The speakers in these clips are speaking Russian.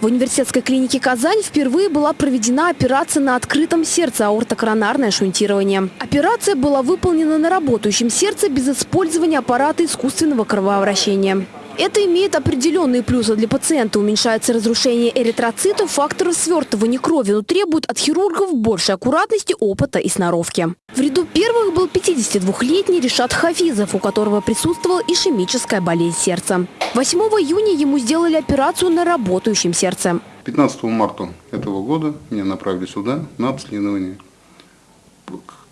В университетской клинике «Казань» впервые была проведена операция на открытом сердце аортокоронарное шунтирование. Операция была выполнена на работающем сердце без использования аппарата искусственного кровообращения. Это имеет определенные плюсы для пациента. Уменьшается разрушение эритроцитов, факторы свертывания крови, но требует от хирургов большей аккуратности, опыта и сноровки. В ряду первых был 52-летний Решат Хафизов, у которого присутствовала ишемическая болезнь сердца. 8 июня ему сделали операцию на работающем сердце. 15 марта этого года меня направили сюда на обследование.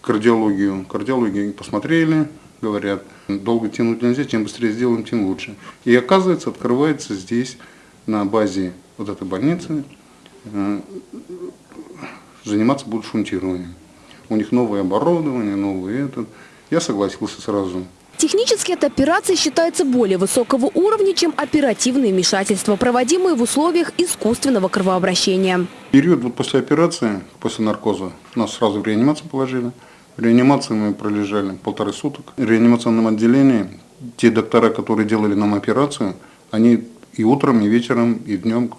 Кардиологию. Кардиологию посмотрели, говорят, долго тянуть нельзя, чем быстрее сделаем, тем лучше. И оказывается, открывается здесь, на базе вот этой больницы, э, заниматься будут шунтированием. У них новое оборудование, новый этот. Я согласился сразу. Технически эта операция считается более высокого уровня, чем оперативные вмешательства, проводимые в условиях искусственного кровообращения. Период вот после операции, после наркоза, нас сразу в реанимацию положили. В реанимации мы пролежали полторы суток. В реанимационном отделении те доктора, которые делали нам операцию, они и утром, и вечером, и днем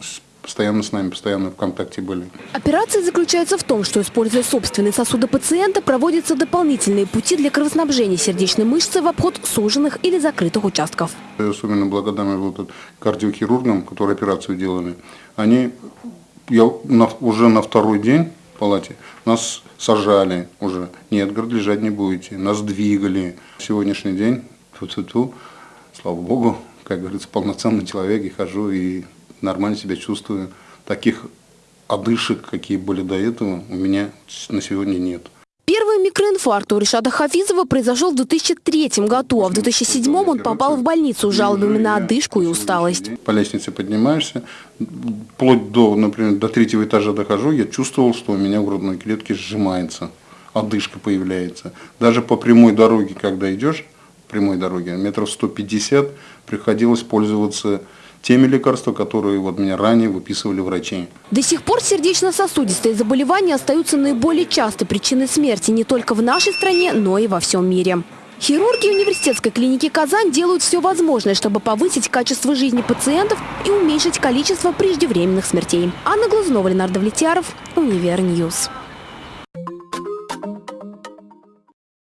постоянно с нами, постоянно в контакте были. Операция заключается в том, что, используя собственные сосуды пациента, проводятся дополнительные пути для кровоснабжения сердечной мышцы в обход суженных или закрытых участков. Я особенно благодарен вот кардиохирургам, которые операцию делали. Они я на, уже на второй день палате нас сажали уже. Нет, говорит, лежать не будете. Нас двигали. Сегодняшний день, ту -ту -ту, слава богу, как говорится, полноценный человек и хожу и нормально себя чувствую. Таких одышек, какие были до этого, у меня на сегодня нет. Первый микроинфаркт у Решада Хафизова произошел в 2003 году, а в 2007 он попал в больницу с жалобами на одышку и усталость. По лестнице поднимаешься, вплоть до, например, до третьего этажа дохожу, я чувствовал, что у меня в грудной клетке сжимается, одышка появляется. Даже по прямой дороге, когда идешь, прямой дороге, метров 150, приходилось пользоваться теми лекарствами, которые вот мне ранее выписывали врачи. До сих пор сердечно-сосудистые заболевания остаются наиболее частой причиной смерти не только в нашей стране, но и во всем мире. Хирурги университетской клиники «Казань» делают все возможное, чтобы повысить качество жизни пациентов и уменьшить количество преждевременных смертей. Анна Глазунова, Ленардо Влетьяров, Univer News.